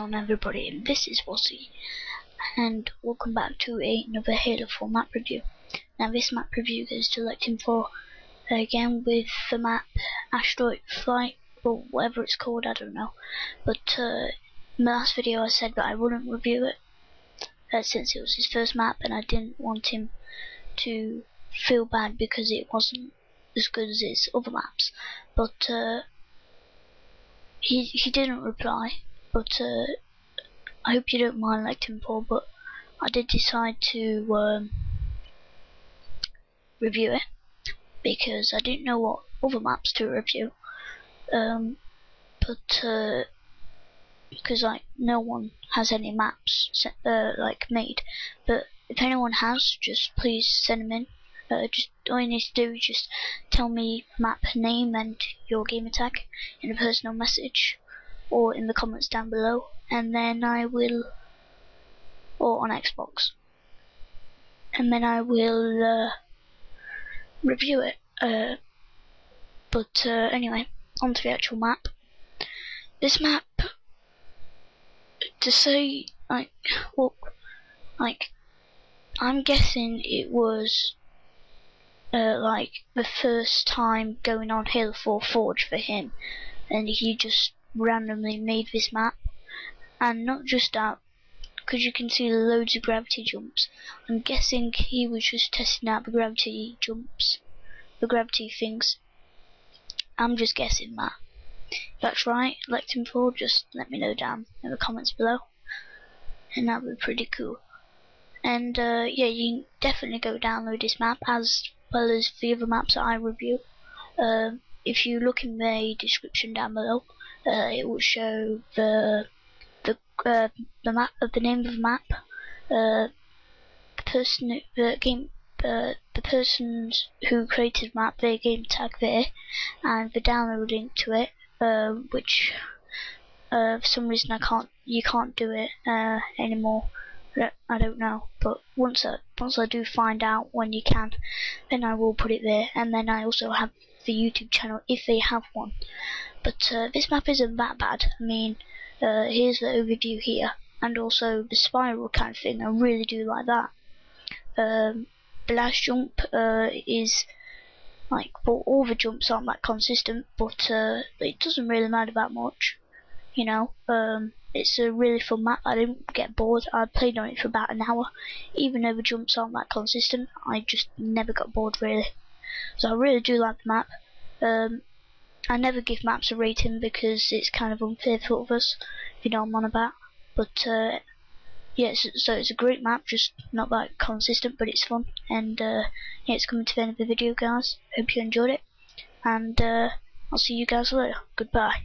everybody, and this is Wazzy, and welcome back to another Halo 4 map review. Now this map review is to Team 4 again with the map Asteroid Flight, or whatever it's called, I don't know. But uh, in the last video I said that I wouldn't review it, uh, since it was his first map, and I didn't want him to feel bad because it wasn't as good as his other maps. But uh, he he didn't reply, but uh, I hope you don't mind Lectin Paul, but I did decide to um, review it because I didn't know what other maps to review. Um, but uh, because like no one has any maps set, uh, like made, but if anyone has, just please send them in. Uh, just all you need to do is just tell me map name and your game tag in a personal message or in the comments down below. And then I will or on Xbox. And then I will uh, review it uh, but uh, anyway on to the actual map. This map to say like well like I'm guessing it was uh, like the first time going on Halo 4 Forge for him. And he just randomly made this map. And not just that because you can see loads of gravity jumps. I'm guessing he was just testing out the gravity jumps the gravity things. I'm just guessing that. If that's right Lectin for just let me know down in the comments below. And that would be pretty cool. And uh, yeah you can definitely go download this map as well as the other maps that I review. Uh, if you look in the description down below uh, it will show the the uh, the map of the name of the map, uh, the person the game uh, the persons who created map their game tag there, and the download link to it, uh, which uh, for some reason I can't you can't do it anymore. I don't know, but once I once I do find out when you can, then I will put it there. And then I also have the YouTube channel if they have one. But uh, this map isn't that bad. I mean, uh, here's the overview here, and also the spiral kind of thing. I really do like that. Um, the last jump uh, is like, well, all the jumps aren't that consistent, but uh, it doesn't really matter that much. You know, um, it's a really fun map. I didn't get bored. I played on it for about an hour. Even though the jumps aren't that consistent, I just never got bored really. So I really do like the map. Um, I never give maps a rating because it's kind of unfair for others, if you know what I'm on about. But uh, yeah, so, so, it's a great map, just not that consistent, but it's fun. And uh, yeah, it's coming to the end of the video, guys. Hope you enjoyed it, and uh, I'll see you guys later. Goodbye.